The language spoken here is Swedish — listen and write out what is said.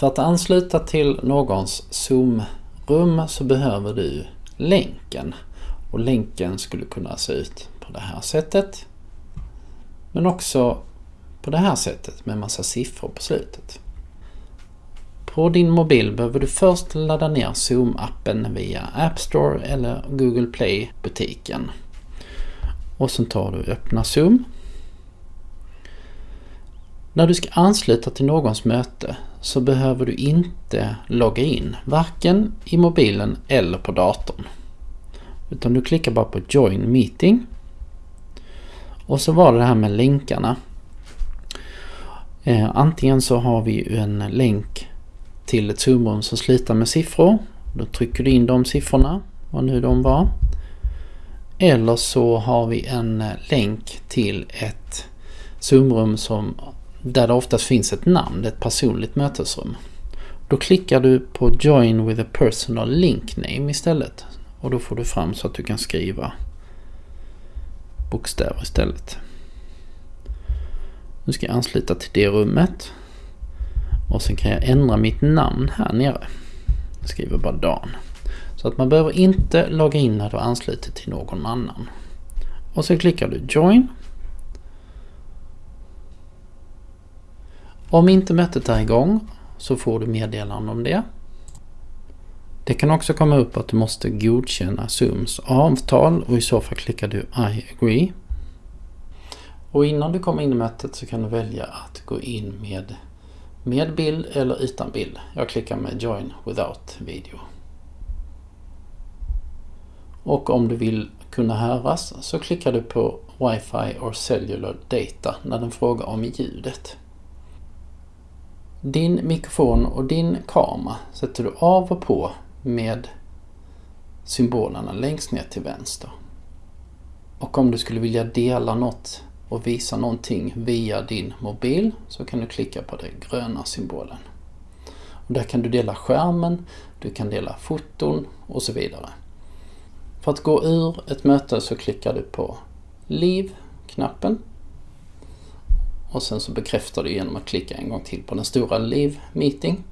För att ansluta till någons Zoom-rum så behöver du länken. Och länken skulle kunna se ut på det här sättet. Men också på det här sättet med massa siffror på slutet. På din mobil behöver du först ladda ner Zoom-appen via App Store eller Google Play-butiken. Och sen tar du öppna Zoom. När du ska ansluta till någons möte så behöver du inte logga in, varken i mobilen eller på datorn. Utan du klickar bara på Join Meeting. Och så var det det här med länkarna. Eh, antingen så har vi en länk till ett zoomrum som slutar med siffror. Då trycker du in de siffrorna, vad nu de var. Eller så har vi en länk till ett zoomrum som, där det oftast finns ett namn, ett personligt mötesrum. Då klickar du på Join with a personal link name istället. Och då får du fram så att du kan skriva bokstäver istället. Nu ska jag ansluta till det rummet. Och sen kan jag ändra mitt namn här nere. Jag skriver bara Dan. Så att man behöver inte logga in när du ansluter till någon annan. Och sen klickar du Join. Om inte mötet är igång så får du meddelande om det. Det kan också komma upp att du måste godkänna Zooms avtal och i så fall klickar du I agree. Och innan du kommer in i mötet så kan du välja att gå in med med bild eller utan bild. Jag klickar med Join without video. Och om du vill kunna höras så klickar du på Wi-Fi or Cellular Data när den frågar om ljudet. Din mikrofon och din kamera sätter du av och på med symbolerna längst ner till vänster. Och om du skulle vilja dela något och visa någonting via din mobil så kan du klicka på den gröna symbolen. Och där kan du dela skärmen, du kan dela foton och så vidare. För att gå ur ett möte så klickar du på Leave-knappen. Och sen så bekräftar du genom att klicka en gång till på den stora Leave Meeting.